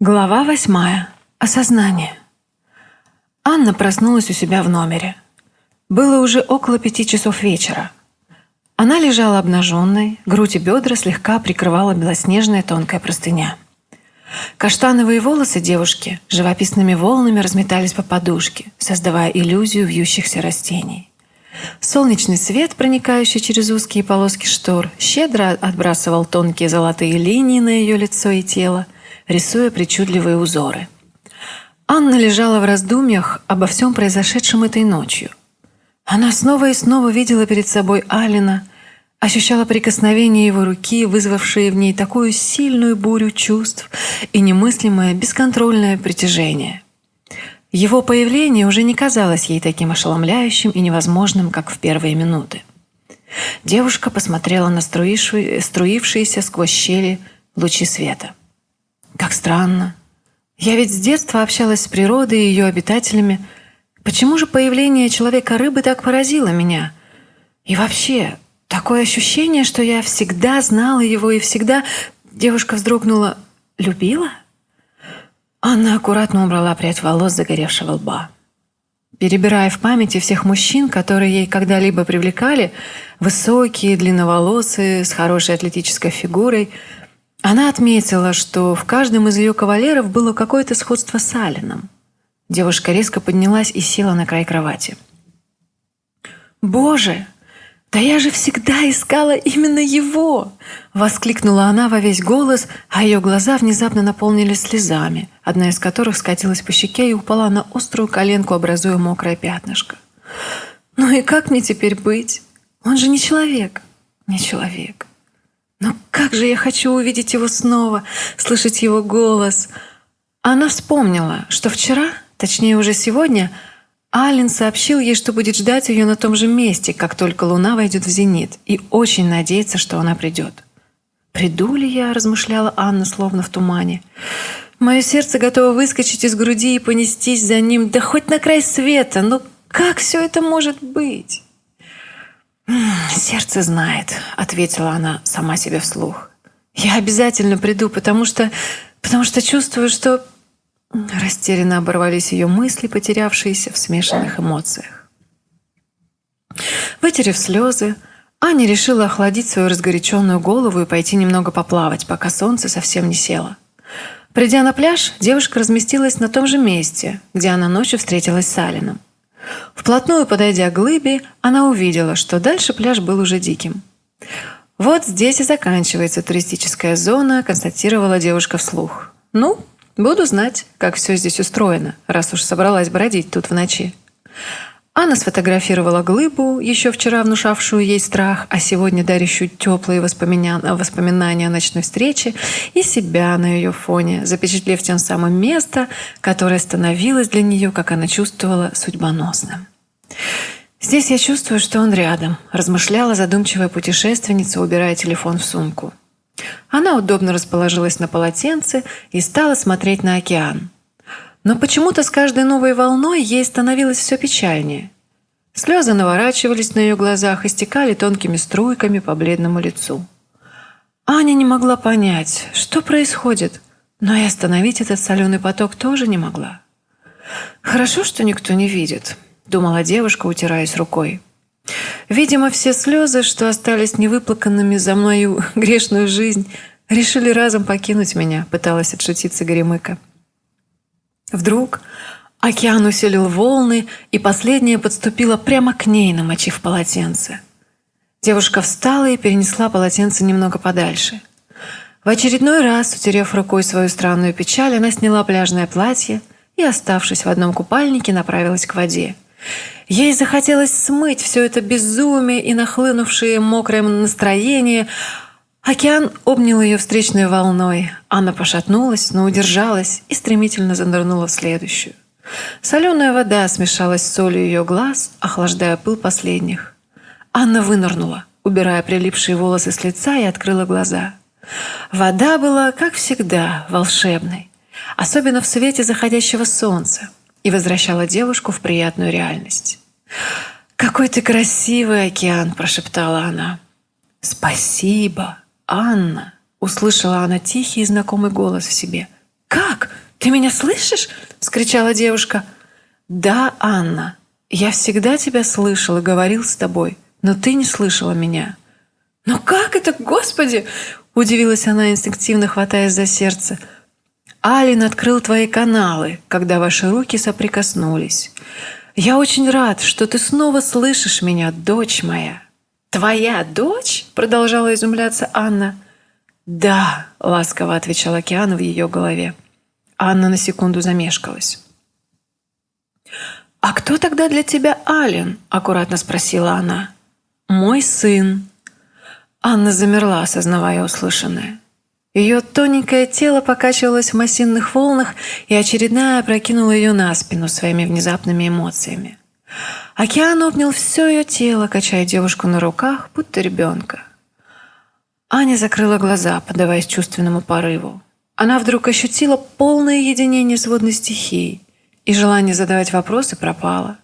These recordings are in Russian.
Глава восьмая. Осознание. Анна проснулась у себя в номере. Было уже около пяти часов вечера. Она лежала обнаженной, грудь и бедра слегка прикрывала белоснежная тонкая простыня. Каштановые волосы девушки живописными волнами разметались по подушке, создавая иллюзию вьющихся растений. Солнечный свет, проникающий через узкие полоски штор, щедро отбрасывал тонкие золотые линии на ее лицо и тело, рисуя причудливые узоры. Анна лежала в раздумьях обо всем произошедшем этой ночью. Она снова и снова видела перед собой Алина, ощущала прикосновение его руки, вызвавшие в ней такую сильную бурю чувств и немыслимое бесконтрольное притяжение. Его появление уже не казалось ей таким ошеломляющим и невозможным, как в первые минуты. Девушка посмотрела на струившиеся сквозь щели лучи света. Как странно. Я ведь с детства общалась с природой и ее обитателями. Почему же появление человека-рыбы так поразило меня? И вообще, такое ощущение, что я всегда знала его и всегда... Девушка вздрогнула. Любила? Анна аккуратно убрала прядь волос загоревшего лба. Перебирая в памяти всех мужчин, которые ей когда-либо привлекали, высокие, длинноволосые, с хорошей атлетической фигурой – она отметила, что в каждом из ее кавалеров было какое-то сходство с Алином. Девушка резко поднялась и села на край кровати. «Боже, да я же всегда искала именно его!» Воскликнула она во весь голос, а ее глаза внезапно наполнились слезами, одна из которых скатилась по щеке и упала на острую коленку, образуя мокрое пятнышко. «Ну и как мне теперь быть? Он же не человек, не человек. Но как же я хочу увидеть его снова, слышать его голос. Она вспомнила, что вчера, точнее уже сегодня, Ален сообщил ей, что будет ждать ее на том же месте, как только луна войдет в зенит, и очень надеется, что она придет. «Приду ли я?» – размышляла Анна, словно в тумане. «Мое сердце готово выскочить из груди и понестись за ним, да хоть на край света, но как все это может быть?» «Сердце знает», — ответила она сама себе вслух. «Я обязательно приду, потому что... потому что чувствую, что...» Растерянно оборвались ее мысли, потерявшиеся в смешанных эмоциях. Вытерев слезы, Аня решила охладить свою разгоряченную голову и пойти немного поплавать, пока солнце совсем не село. Придя на пляж, девушка разместилась на том же месте, где она ночью встретилась с Алином. Вплотную подойдя к глыбе, она увидела, что дальше пляж был уже диким. «Вот здесь и заканчивается туристическая зона», – констатировала девушка вслух. «Ну, буду знать, как все здесь устроено, раз уж собралась бродить тут в ночи». Анна сфотографировала глыбу, еще вчера внушавшую ей страх, а сегодня дарящую теплые воспоминания, воспоминания о ночной встрече, и себя на ее фоне, запечатлев тем самым место, которое становилось для нее, как она чувствовала, судьбоносным. «Здесь я чувствую, что он рядом», – размышляла задумчивая путешественница, убирая телефон в сумку. Она удобно расположилась на полотенце и стала смотреть на океан – но почему-то с каждой новой волной ей становилось все печальнее. Слезы наворачивались на ее глазах и стекали тонкими струйками по бледному лицу. Аня не могла понять, что происходит, но и остановить этот соленый поток тоже не могла. «Хорошо, что никто не видит», — думала девушка, утираясь рукой. «Видимо, все слезы, что остались невыплаканными за мою грешную жизнь, решили разом покинуть меня», — пыталась отшутиться Горемыка. Вдруг океан усилил волны, и последняя подступила прямо к ней, намочив полотенце. Девушка встала и перенесла полотенце немного подальше. В очередной раз, утерев рукой свою странную печаль, она сняла пляжное платье и, оставшись в одном купальнике, направилась к воде. Ей захотелось смыть все это безумие и нахлынувшее мокрое настроение, Океан обнял ее встречной волной. Анна пошатнулась, но удержалась и стремительно занырнула в следующую. Соленая вода смешалась с солью ее глаз, охлаждая пыл последних. Анна вынырнула, убирая прилипшие волосы с лица и открыла глаза. Вода была, как всегда, волшебной, особенно в свете заходящего солнца, и возвращала девушку в приятную реальность. «Какой ты красивый океан!» – прошептала она. «Спасибо!» «Анна!» — услышала она тихий и знакомый голос в себе. «Как? Ты меня слышишь?» – вскричала девушка. «Да, Анна, я всегда тебя слышал и говорил с тобой, но ты не слышала меня». «Но как это, Господи?» – удивилась она, инстинктивно хватаясь за сердце. «Алин открыл твои каналы, когда ваши руки соприкоснулись. Я очень рад, что ты снова слышишь меня, дочь моя». «Твоя дочь?» – продолжала изумляться Анна. «Да», – ласково отвечал океан в ее голове. Анна на секунду замешкалась. «А кто тогда для тебя Ален?» – аккуратно спросила она. «Мой сын». Анна замерла, осознавая услышанное. Ее тоненькое тело покачивалось в массивных волнах, и очередная опрокинула ее на спину своими внезапными эмоциями. Океан обнял все ее тело, качая девушку на руках, будто ребенка. Аня закрыла глаза, поддаваясь чувственному порыву. Она вдруг ощутила полное единение с водной стихией, и желание задавать вопросы пропало.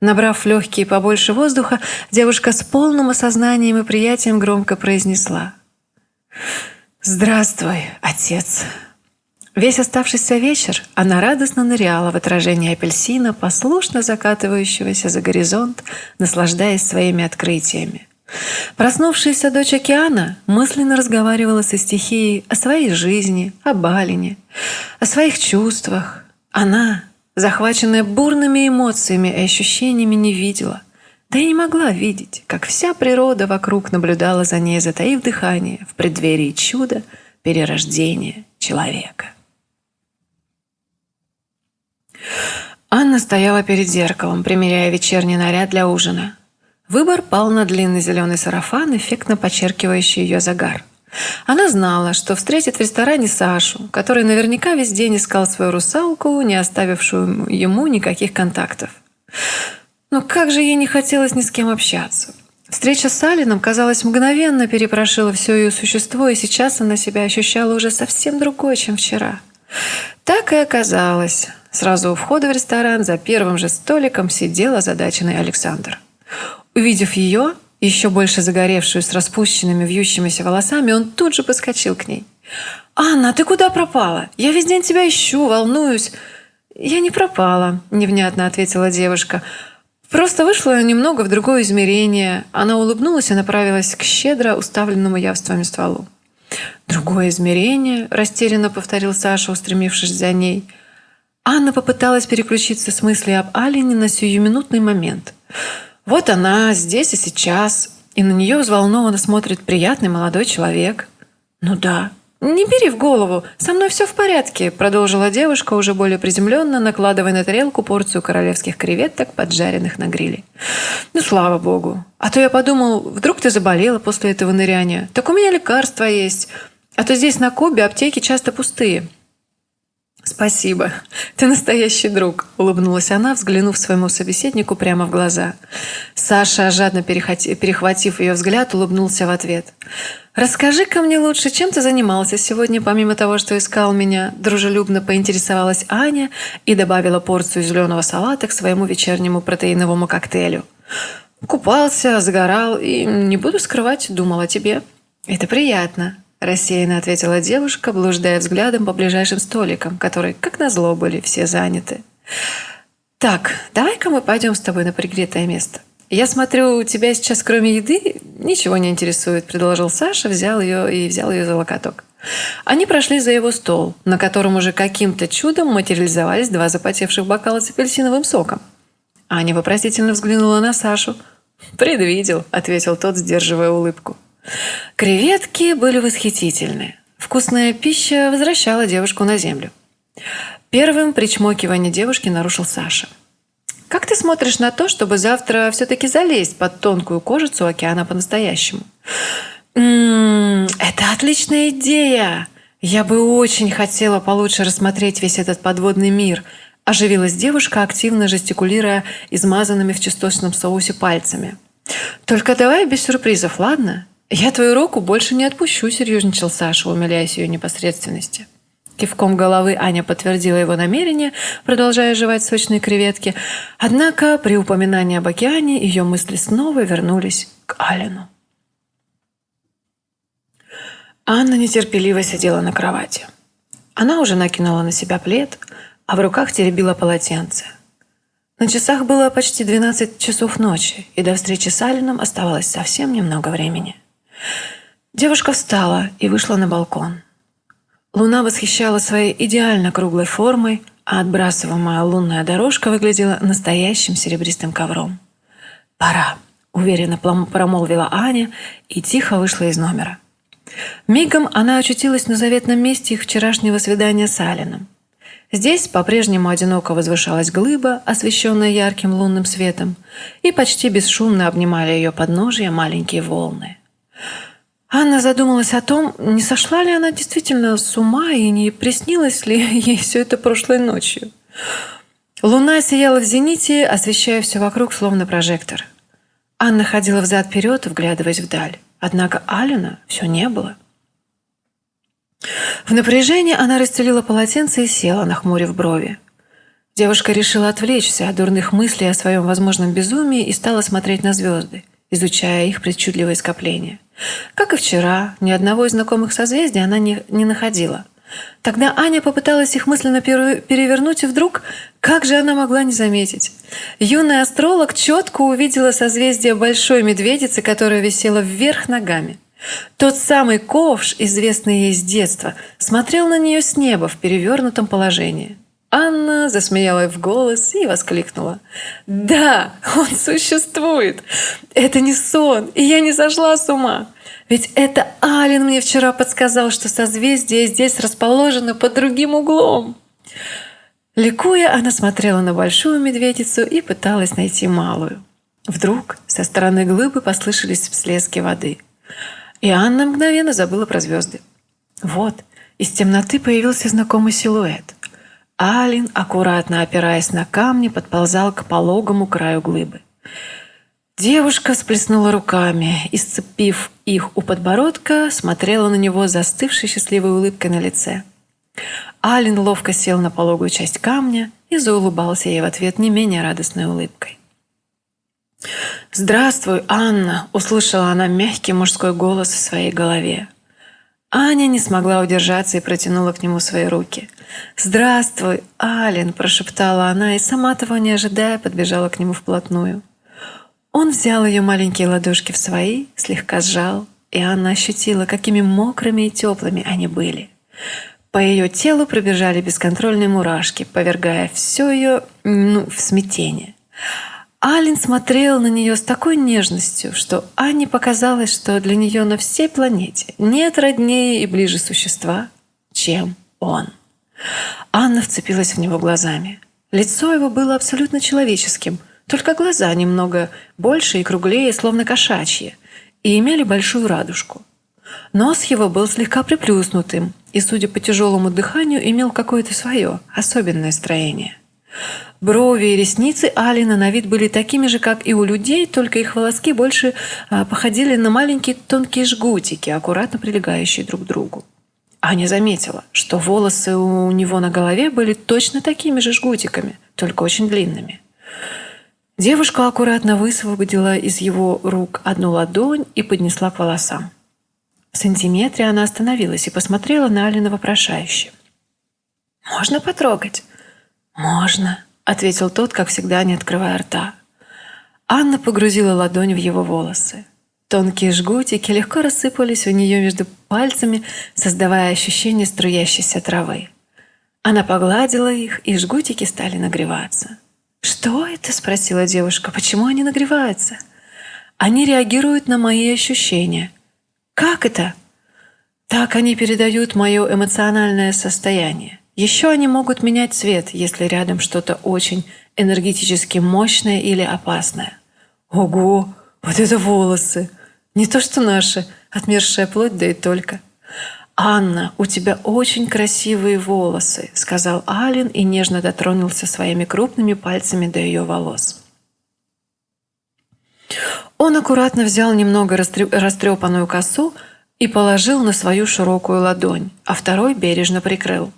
Набрав легкие побольше воздуха, девушка с полным осознанием и приятием громко произнесла «Здравствуй, отец!» Весь оставшийся вечер она радостно ныряла в отражение апельсина, послушно закатывающегося за горизонт, наслаждаясь своими открытиями. Проснувшаяся дочь океана мысленно разговаривала со стихией о своей жизни, о Балине, о своих чувствах. Она, захваченная бурными эмоциями и ощущениями, не видела, да и не могла видеть, как вся природа вокруг наблюдала за ней, затаив дыхание в преддверии чуда перерождения человека. Анна стояла перед зеркалом, примеряя вечерний наряд для ужина. Выбор пал на длинный зеленый сарафан, эффектно подчеркивающий ее загар. Она знала, что встретит в ресторане Сашу, который наверняка весь день искал свою русалку, не оставившую ему никаких контактов. Но как же ей не хотелось ни с кем общаться. Встреча с Алином, казалось, мгновенно перепрошила все ее существо, и сейчас она себя ощущала уже совсем другой, чем вчера. Так и оказалось. Сразу у входа в ресторан за первым же столиком сидел озадаченный Александр. Увидев ее, еще больше загоревшую с распущенными вьющимися волосами, он тут же подскочил к ней. «Анна, ты куда пропала? Я весь день тебя ищу, волнуюсь». «Я не пропала», – невнятно ответила девушка. «Просто вышла немного в другое измерение». Она улыбнулась и направилась к щедро уставленному явствами стволу. «Другое измерение?» – растерянно повторил Саша, устремившись за ней. Анна попыталась переключиться с мысли об Алине на сиюминутный момент – вот она здесь и сейчас, и на нее взволнованно смотрит приятный молодой человек. «Ну да, не бери в голову, со мной все в порядке», продолжила девушка, уже более приземленно, накладывая на тарелку порцию королевских креветок, поджаренных на гриле. «Ну, слава богу. А то я подумал, вдруг ты заболела после этого ныряния. Так у меня лекарства есть. А то здесь на Кубе аптеки часто пустые». «Спасибо. Ты настоящий друг», – улыбнулась она, взглянув своему собеседнику прямо в глаза. Саша, жадно перехватив ее взгляд, улыбнулся в ответ. «Расскажи-ка мне лучше, чем ты занимался сегодня, помимо того, что искал меня?» Дружелюбно поинтересовалась Аня и добавила порцию зеленого салата к своему вечернему протеиновому коктейлю. «Купался, загорал и, не буду скрывать, думал о тебе. Это приятно», Рассеянно ответила девушка, блуждая взглядом по ближайшим столикам, которые, как назло, были все заняты. «Так, давай-ка мы пойдем с тобой на пригретое место. Я смотрю, тебя сейчас кроме еды ничего не интересует», – предложил Саша, взял ее и взял ее за локоток. Они прошли за его стол, на котором уже каким-то чудом материализовались два запотевших бокала с апельсиновым соком. Аня вопросительно взглянула на Сашу. «Предвидел», – ответил тот, сдерживая улыбку. Креветки были восхитительны. Вкусная пища возвращала девушку на землю. Первым причмокивание девушки нарушил Саша. «Как ты смотришь на то, чтобы завтра все-таки залезть под тонкую кожицу океана по-настоящему?» «М-м, это отличная идея! Я бы очень хотела получше рассмотреть весь этот подводный мир», оживилась девушка, активно жестикулируя измазанными в чесночном соусе пальцами. «Только давай без сюрпризов, ладно? «Я твою руку больше не отпущу», – серьезничал Саша, умиляясь ее непосредственности. Кивком головы Аня подтвердила его намерение, продолжая жевать сочные креветки. Однако при упоминании об океане ее мысли снова вернулись к Алину. Анна нетерпеливо сидела на кровати. Она уже накинула на себя плед, а в руках теребила полотенце. На часах было почти 12 часов ночи, и до встречи с Алином оставалось совсем немного времени. Девушка встала и вышла на балкон. Луна восхищала своей идеально круглой формой, а отбрасываемая лунная дорожка выглядела настоящим серебристым ковром. «Пора», — уверенно промолвила Аня и тихо вышла из номера. Мигом она очутилась на заветном месте их вчерашнего свидания с Алином. Здесь по-прежнему одиноко возвышалась глыба, освещенная ярким лунным светом, и почти бесшумно обнимали ее подножья маленькие волны. Анна задумалась о том, не сошла ли она действительно с ума и не приснилось ли ей все это прошлой ночью. Луна сияла в зените, освещая все вокруг, словно прожектор. Анна ходила взад-вперед, вглядываясь вдаль. Однако Алина все не было. В напряжении она расстелила полотенце и села, нахмурив брови. Девушка решила отвлечься от дурных мыслей о своем возможном безумии и стала смотреть на звезды, изучая их причудливое скопление. Как и вчера, ни одного из знакомых созвездий она не, не находила. Тогда Аня попыталась их мысленно перевернуть, и вдруг, как же она могла не заметить? Юный астролог четко увидела созвездие Большой Медведицы, которая висела вверх ногами. Тот самый ковш, известный ей с детства, смотрел на нее с неба в перевернутом положении. Анна засмеялась в голос и воскликнула. «Да, он существует! Это не сон, и я не сошла с ума! Ведь это Ален мне вчера подсказал, что созвездие здесь расположено под другим углом!» Ликуя, она смотрела на большую медведицу и пыталась найти малую. Вдруг со стороны глыбы послышались всплески воды – и Анна мгновенно забыла про звезды. Вот, из темноты появился знакомый силуэт. Алин, аккуратно опираясь на камни, подползал к пологому краю глыбы. Девушка сплеснула руками и, сцепив их у подбородка, смотрела на него застывшей счастливой улыбкой на лице. Алин ловко сел на пологую часть камня и заулыбался ей в ответ не менее радостной улыбкой. «Здравствуй, Анна!» – услышала она мягкий мужской голос в своей голове. Аня не смогла удержаться и протянула к нему свои руки. «Здравствуй, Ален!» – прошептала она и, сама того не ожидая, подбежала к нему вплотную. Он взял ее маленькие ладошки в свои, слегка сжал, и Анна ощутила, какими мокрыми и теплыми они были. По ее телу пробежали бесконтрольные мурашки, повергая все ее ну, в смятение. Алин смотрел на нее с такой нежностью, что Анне показалось, что для нее на всей планете нет роднее и ближе существа, чем он. Анна вцепилась в него глазами. Лицо его было абсолютно человеческим, только глаза немного больше и круглее, словно кошачьи, и имели большую радужку. Нос его был слегка приплюснутым и, судя по тяжелому дыханию, имел какое-то свое особенное строение. Брови и ресницы Алина на вид были такими же, как и у людей, только их волоски больше а, походили на маленькие тонкие жгутики, аккуратно прилегающие друг к другу. Аня заметила, что волосы у него на голове были точно такими же жгутиками, только очень длинными. Девушка аккуратно высвободила из его рук одну ладонь и поднесла к волосам. В сантиметре она остановилась и посмотрела на Алина вопрошающе. «Можно потрогать?» «Можно», — ответил тот, как всегда, не открывая рта. Анна погрузила ладонь в его волосы. Тонкие жгутики легко рассыпались у нее между пальцами, создавая ощущение струящейся травы. Она погладила их, и жгутики стали нагреваться. «Что это?» – спросила девушка. «Почему они нагреваются?» «Они реагируют на мои ощущения». «Как это?» «Так они передают мое эмоциональное состояние. Еще они могут менять цвет, если рядом что-то очень энергетически мощное или опасное. Ого, вот это волосы! Не то что наши, отмершая плоть, да и только. «Анна, у тебя очень красивые волосы», — сказал Ален и нежно дотронулся своими крупными пальцами до ее волос. Он аккуратно взял немного растрепанную косу и положил на свою широкую ладонь, а второй бережно прикрыл.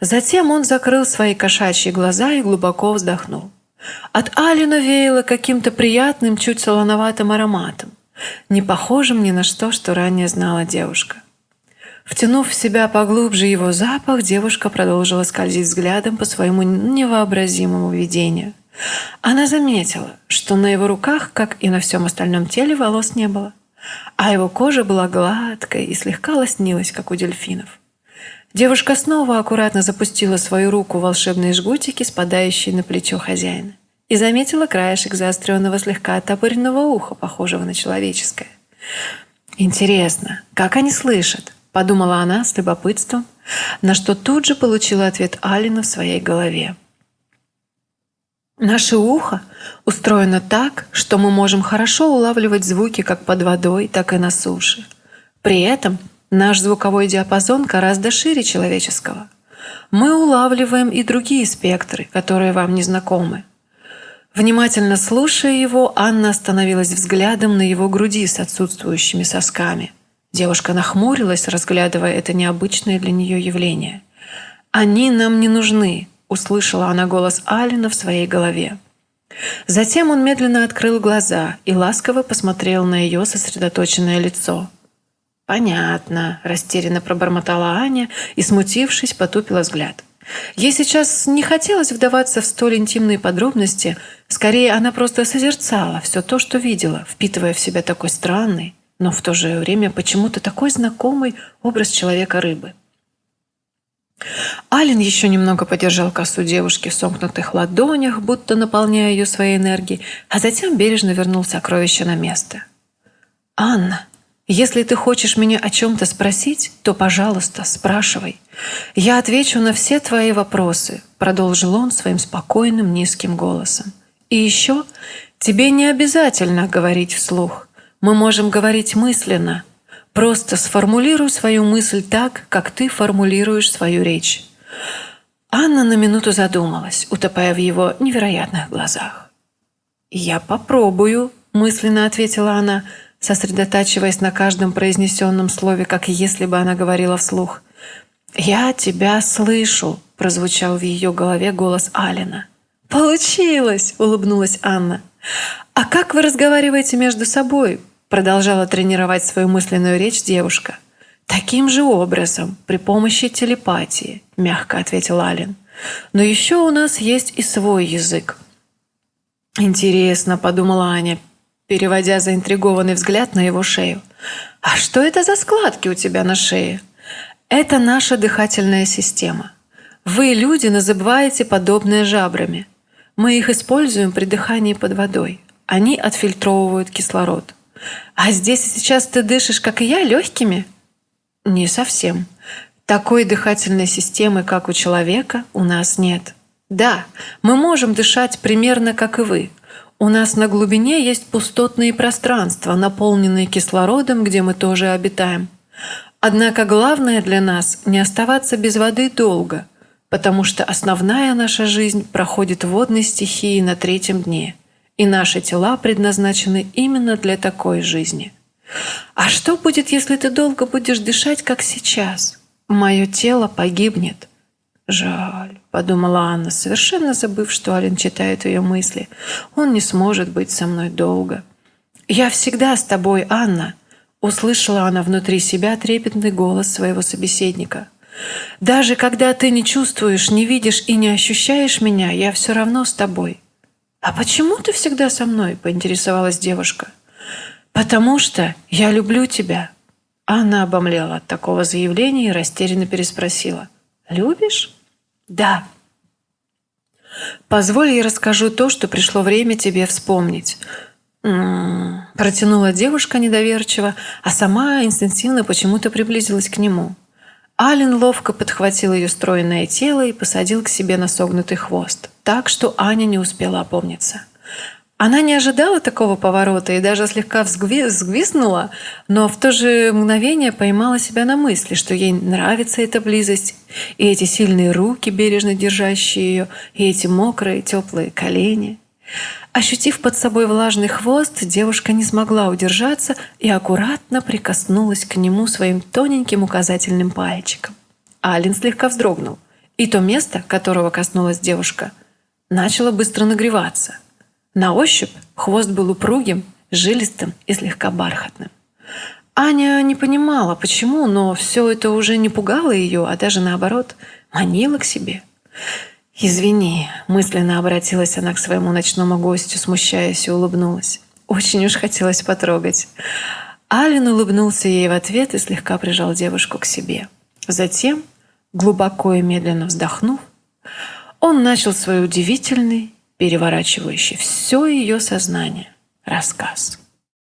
Затем он закрыл свои кошачьи глаза и глубоко вздохнул. От Алина веяло каким-то приятным, чуть солоноватым ароматом, не похожим ни на что, что ранее знала девушка. Втянув в себя поглубже его запах, девушка продолжила скользить взглядом по своему невообразимому видению. Она заметила, что на его руках, как и на всем остальном теле, волос не было, а его кожа была гладкой и слегка лоснилась, как у дельфинов. Девушка снова аккуратно запустила свою руку в волшебные жгутики, спадающие на плечо хозяина, и заметила краешек заостренного слегка оттопыренного уха, похожего на человеческое. Интересно, как они слышат? Подумала она с любопытством, на что тут же получила ответ Алина в своей голове. Наше ухо устроено так, что мы можем хорошо улавливать звуки как под водой, так и на суше. При этом наш звуковой диапазон гораздо шире человеческого. Мы улавливаем и другие спектры, которые вам не знакомы. Внимательно слушая его, Анна остановилась взглядом на его груди с отсутствующими сосками – Девушка нахмурилась, разглядывая это необычное для нее явление. «Они нам не нужны», — услышала она голос Алина в своей голове. Затем он медленно открыл глаза и ласково посмотрел на ее сосредоточенное лицо. «Понятно», – растерянно пробормотала Аня и, смутившись, потупила взгляд. Ей сейчас не хотелось вдаваться в столь интимные подробности, скорее она просто созерцала все то, что видела, впитывая в себя такой странный, но в то же время почему-то такой знакомый образ человека-рыбы. Ален еще немного подержал косу девушки в сомкнутых ладонях, будто наполняя ее своей энергией, а затем бережно вернул сокровище на место. «Анна, если ты хочешь меня о чем-то спросить, то, пожалуйста, спрашивай. Я отвечу на все твои вопросы», — продолжил он своим спокойным низким голосом. «И еще тебе не обязательно говорить вслух мы можем говорить мысленно. Просто сформулируй свою мысль так, как ты формулируешь свою речь. Анна на минуту задумалась, утопая в его невероятных глазах. «Я попробую», – мысленно ответила она, сосредотачиваясь на каждом произнесенном слове, как если бы она говорила вслух. «Я тебя слышу», – прозвучал в ее голове голос Алина. «Получилось!» – улыбнулась Анна. «А как вы разговариваете между собой?» Продолжала тренировать свою мысленную речь девушка. «Таким же образом, при помощи телепатии», – мягко ответил Ален. «Но еще у нас есть и свой язык». «Интересно», – подумала Аня, переводя заинтригованный взгляд на его шею. «А что это за складки у тебя на шее?» «Это наша дыхательная система. Вы, люди, называете подобное жабрами. Мы их используем при дыхании под водой. Они отфильтровывают кислород. А здесь и сейчас ты дышишь, как и я, легкими? Не совсем. Такой дыхательной системы, как у человека, у нас нет. Да, мы можем дышать примерно как и вы. У нас на глубине есть пустотные пространства, наполненные кислородом, где мы тоже обитаем. Однако главное для нас – не оставаться без воды долго, потому что основная наша жизнь проходит в водной стихии на третьем дне – и наши тела предназначены именно для такой жизни. А что будет, если ты долго будешь дышать, как сейчас? Мое тело погибнет. Жаль, подумала Анна, совершенно забыв, что Ален читает ее мысли. Он не сможет быть со мной долго. Я всегда с тобой, Анна. Услышала она внутри себя трепетный голос своего собеседника. Даже когда ты не чувствуешь, не видишь и не ощущаешь меня, я все равно с тобой. «А почему ты всегда со мной?» – поинтересовалась девушка. «Потому что я люблю тебя». Она обомлела от такого заявления и растерянно переспросила. «Любишь?» «Да». «Позволь, я расскажу то, что пришло время тебе вспомнить». Протянула девушка недоверчиво, а сама инстинктивно почему-то приблизилась к нему. Ален ловко подхватил ее стройное тело и посадил к себе на согнутый хвост, так что Аня не успела опомниться. Она не ожидала такого поворота и даже слегка взгвизнула, но в то же мгновение поймала себя на мысли, что ей нравится эта близость, и эти сильные руки, бережно держащие ее, и эти мокрые теплые колени. Ощутив под собой влажный хвост, девушка не смогла удержаться и аккуратно прикоснулась к нему своим тоненьким указательным пальчиком. Ален слегка вздрогнул, и то место, которого коснулась девушка, начало быстро нагреваться. На ощупь хвост был упругим, жилистым и слегка бархатным. Аня не понимала, почему, но все это уже не пугало ее, а даже наоборот, манило к себе. «Извини», – мысленно обратилась она к своему ночному гостю, смущаясь и улыбнулась. Очень уж хотелось потрогать. Ален улыбнулся ей в ответ и слегка прижал девушку к себе. Затем, глубоко и медленно вздохнув, он начал свой удивительный, переворачивающий все ее сознание рассказ.